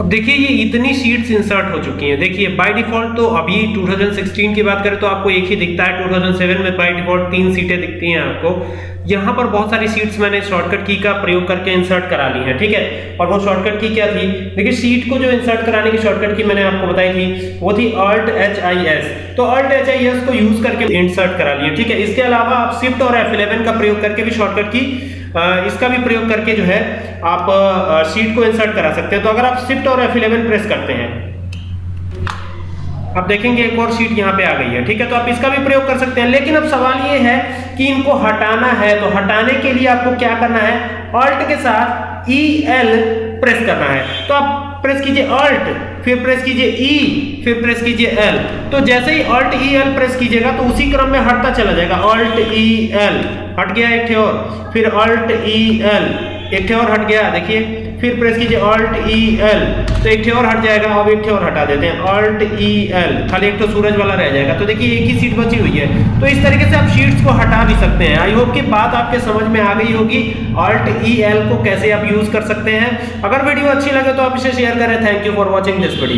अब देखिए, ये इतनी सीट्स इंसर्ट हो चुकी हैं। देखिए बाय डिफ़ॉल्ट तो अभी 2016 की बात करें तो आपको एक ही दिखता है 2007 में बाय डिफ़ॉल्ट तीन सीटें दिखती हैं आपको। यहाँ पर बहुत सारी सीट्स मैंने शॉर्टकट की का प्रयोग करके इंसर्ट करा ली है, ठीक है? और वो शॉर्टकट की क्या थी? देखिए सीट को जो इंसर्ट कराने की शॉर्टकट की मैंने आपको बताई थी, वो थी अल्ट एच आई एस तो अल्ट एच आई एस को यूज़ करके इंसर्ट करा लिए ठीक है? इसके अलावा आप शिफ्ट और F11 का प्रयोग करके भी शॉर्टकट की इसका भी प्रयोग करके जो है, आप शीट को इंसर्ट करा सकते हैं। तो अगर आप शिफ्ट और F11 प्रेस करते हैं अब देखेंगे एक और शीट यहाँ पे आ गई है, ठीक है? तो आप इसका भी प्रयोग कर सकते हैं। लेकिन अब सवाल ये है कि इनको हटाना है तो हटाने के लिए आपको क्या करना है? ऑल्ट के साथ ई एल प्रेस करना है। तो आप प्रेस कीजिए अल्ट फिर प्रेस कीजिए ई e, फिर प्रेस कीजिए एल तो जैसे ही अल्ट ई एल प्रेस कीजिएगा तो उसी क्रम में हटता चला जाएगा। अल्ट ई एल हट गया एक और। फिर अल्ट ई एल एक और हट गया, देखिए। फिर प्रेस कीजिए ऑल्ट ई एल तो एक और हट जाएगा, अब एक और हटा देते हैं। ऑल्ट ई एल खाली एक तो सूरज वाला रह जाएगा। तो देखिए, एक ही सीट बची हुई है। तो इस तरीके से आप शीट्स को हटा भी सकते हैं। आई होप कि बात आपके समझ में आ गई होगी। ऑल्ट ई एल को कैसे आप यूज़ कर सकते हैं। अगर वीडियो अच्छी लगे तो आप इसे शेयर करें। Thank you for watching this video